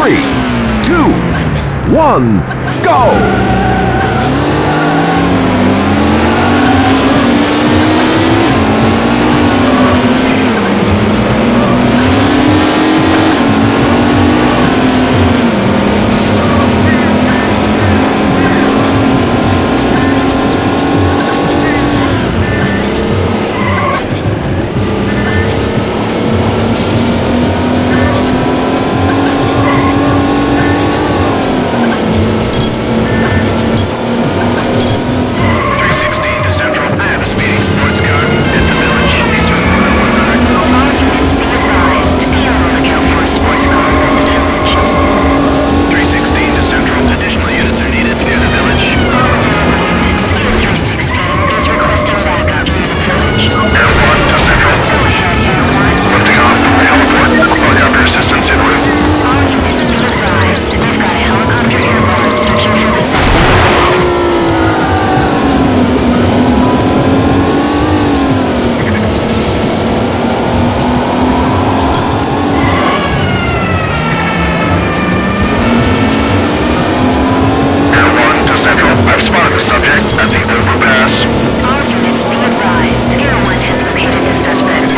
three, two, one, go! The suspect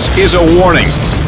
This is a warning.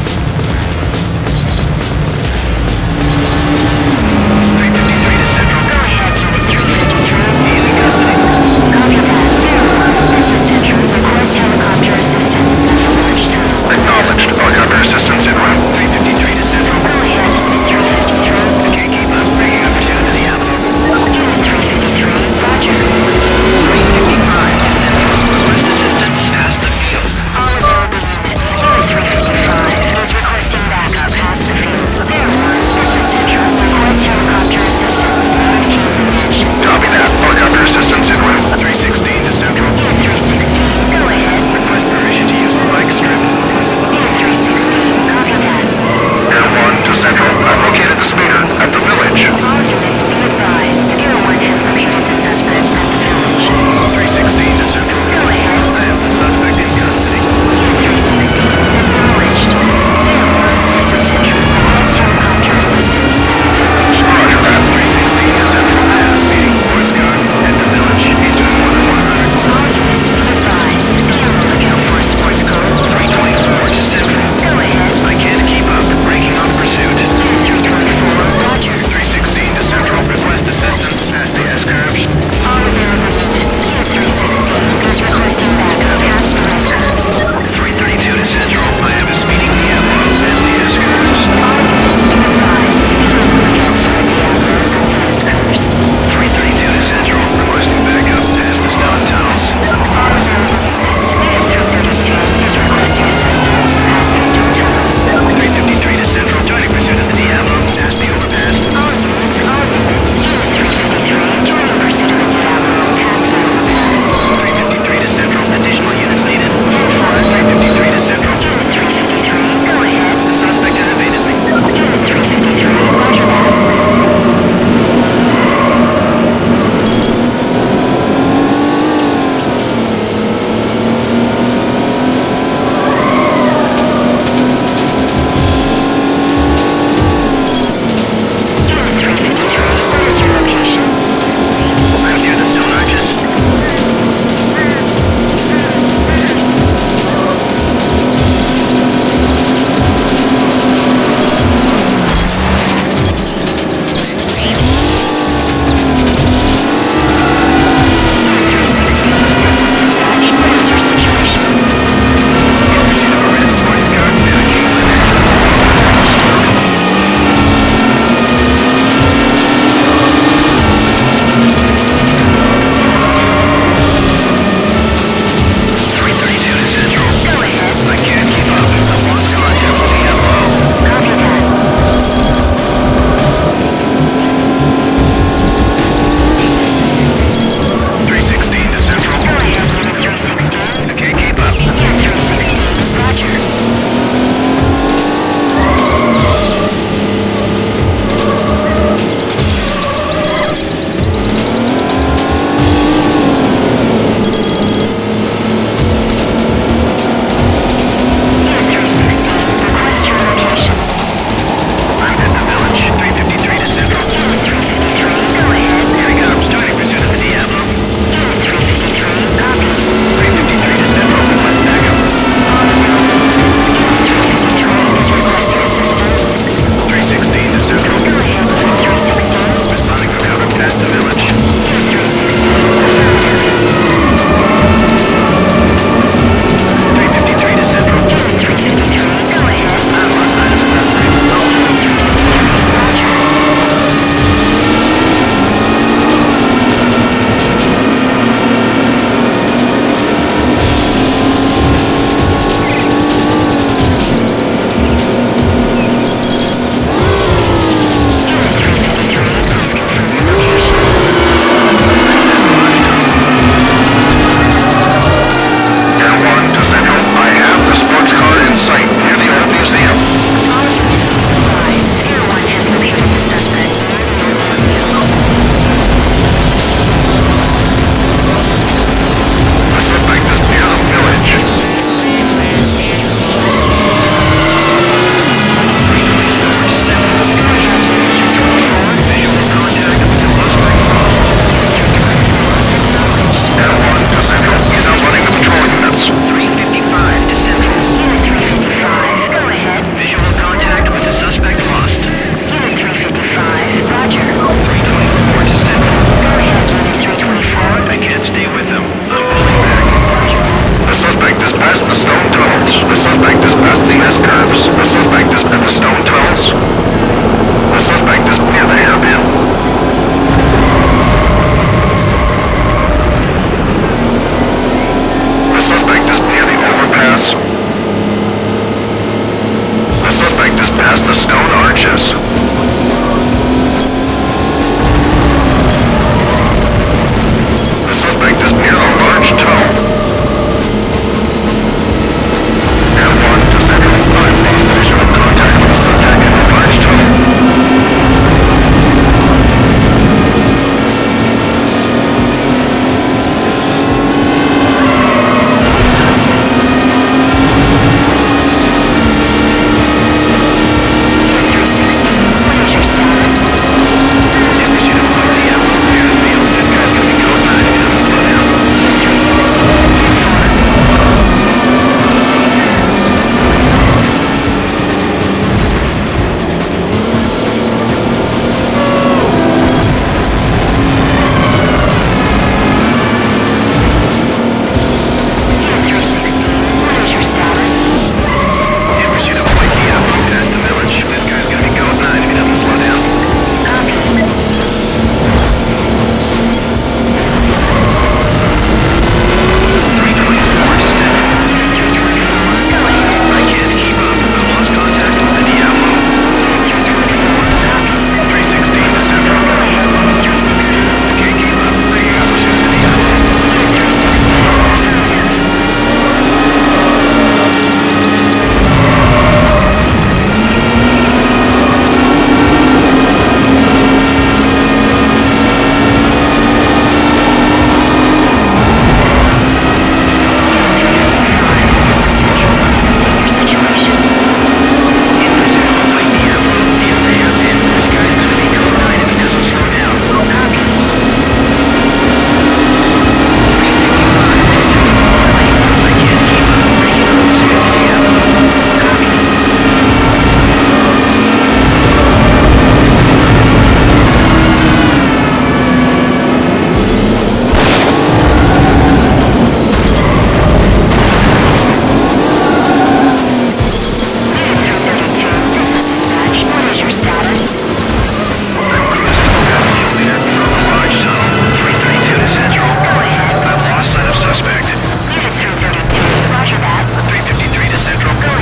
past the stone tunnels. The suspect is past the S-curves. The suspect is at the stone tunnels.